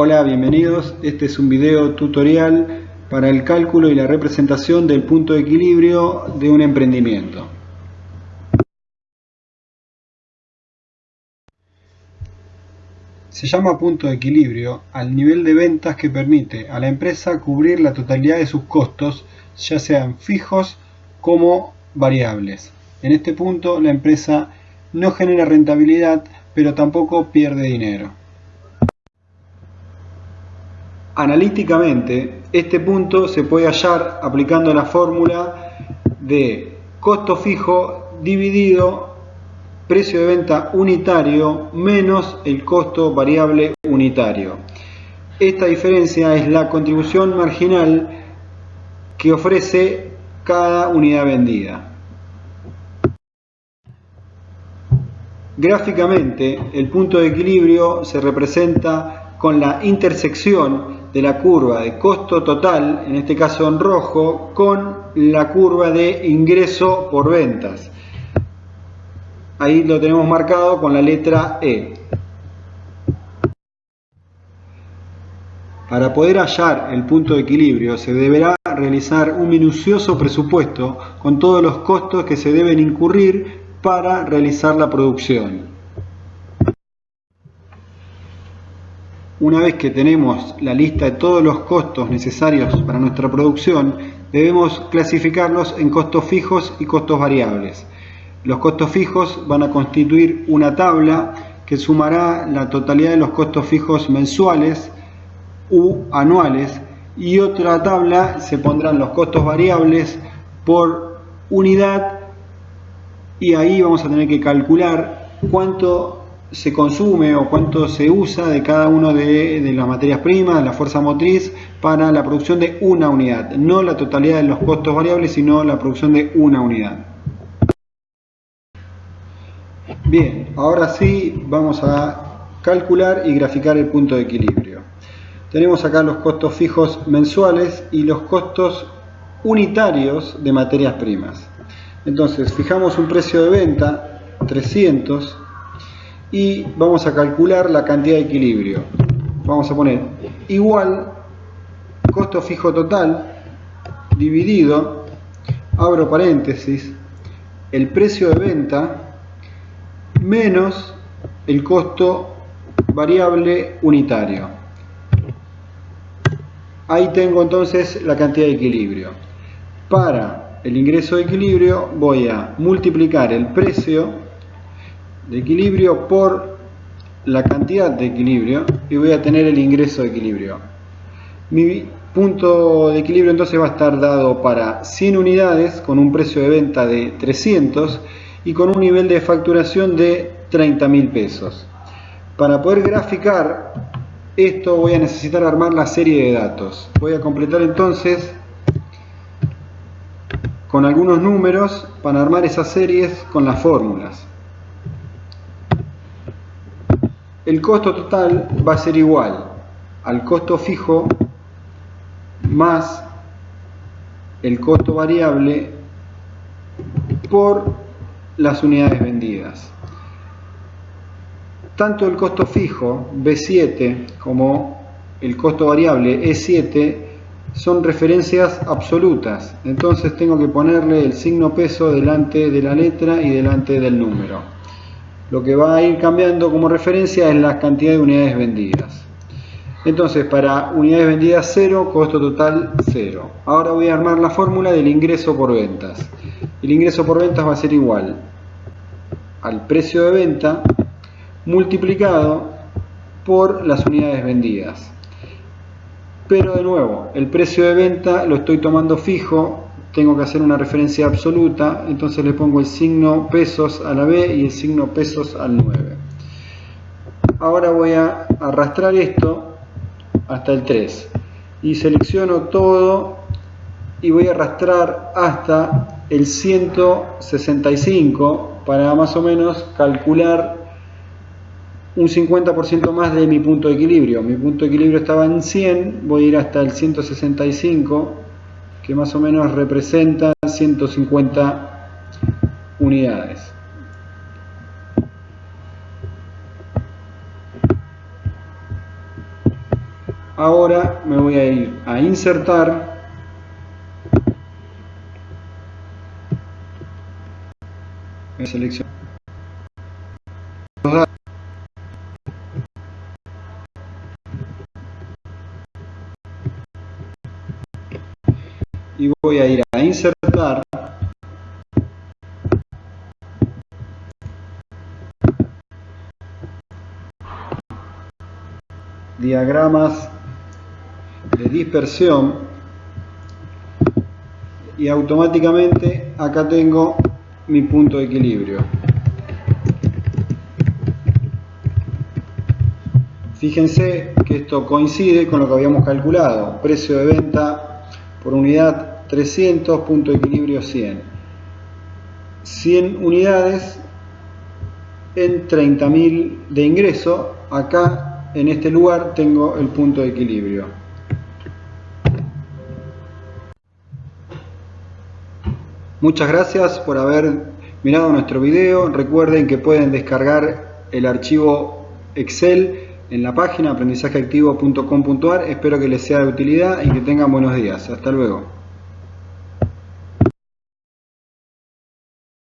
Hola, bienvenidos. Este es un video tutorial para el cálculo y la representación del punto de equilibrio de un emprendimiento. Se llama punto de equilibrio al nivel de ventas que permite a la empresa cubrir la totalidad de sus costos, ya sean fijos como variables. En este punto la empresa no genera rentabilidad, pero tampoco pierde dinero. Analíticamente, este punto se puede hallar aplicando la fórmula de costo fijo dividido precio de venta unitario menos el costo variable unitario. Esta diferencia es la contribución marginal que ofrece cada unidad vendida. Gráficamente, el punto de equilibrio se representa con la intersección de la curva de costo total, en este caso en rojo, con la curva de ingreso por ventas. Ahí lo tenemos marcado con la letra E. Para poder hallar el punto de equilibrio se deberá realizar un minucioso presupuesto con todos los costos que se deben incurrir para realizar la producción. Una vez que tenemos la lista de todos los costos necesarios para nuestra producción, debemos clasificarlos en costos fijos y costos variables. Los costos fijos van a constituir una tabla que sumará la totalidad de los costos fijos mensuales u anuales y otra tabla se pondrán los costos variables por unidad y ahí vamos a tener que calcular cuánto se consume o cuánto se usa de cada una de, las materias primas, la fuerza motriz, para la producción de una unidad. No la totalidad de los costos variables, sino la producción de una unidad. Bien, ahora sí vamos a calcular y graficar el punto de equilibrio. Tenemos acá los costos fijos mensuales y los costos unitarios de materias primas. Entonces, fijamos un precio de venta, 300, y vamos a calcular la cantidad de equilibrio. Vamos a poner igual costo fijo total dividido, abro paréntesis, el precio de venta menos el costo variable unitario. Ahí tengo entonces la cantidad de equilibrio. Para el ingreso de equilibrio voy a multiplicar el precio de equilibrio por la cantidad de equilibrio y voy a tener el ingreso de equilibrio. Mi punto de equilibrio entonces va a estar dado para 100 unidades con un precio de venta de 300 y con un nivel de facturación de 30 mil pesos. Para poder graficar esto voy a necesitar armar la serie de datos. Voy a completar entonces con algunos números para armar esas series con las fórmulas. El costo total va a ser igual al costo fijo más el costo variable por las unidades vendidas. Tanto el costo fijo B7 como el costo variable E7 son referencias absolutas, entonces tengo que ponerle el signo peso delante de la letra y delante del número. Lo que va a ir cambiando como referencia es la cantidad de unidades vendidas. Entonces, para unidades vendidas 0, costo total 0. Ahora voy a armar la fórmula del ingreso por ventas. El ingreso por ventas va a ser igual al precio de venta multiplicado por las unidades vendidas. Pero de nuevo, el precio de venta lo estoy tomando fijo tengo que hacer una referencia absoluta, entonces le pongo el signo pesos a la B y el signo pesos al 9. Ahora voy a arrastrar esto hasta el 3 y selecciono todo y voy a arrastrar hasta el 165 para más o menos calcular un 50% más de mi punto de equilibrio. Mi punto de equilibrio estaba en 100, voy a ir hasta el 165 que más o menos representa 150 unidades. ahora me voy a ir a insertar seleccionar voy a ir a insertar diagramas de dispersión y automáticamente acá tengo mi punto de equilibrio. Fíjense que esto coincide con lo que habíamos calculado. Precio de venta por unidad 300, punto de equilibrio 100. 100 unidades en 30.000 de ingreso. Acá en este lugar tengo el punto de equilibrio. Muchas gracias por haber mirado nuestro video. Recuerden que pueden descargar el archivo Excel en la página aprendizajeactivo.com.ar. Espero que les sea de utilidad y que tengan buenos días. Hasta luego.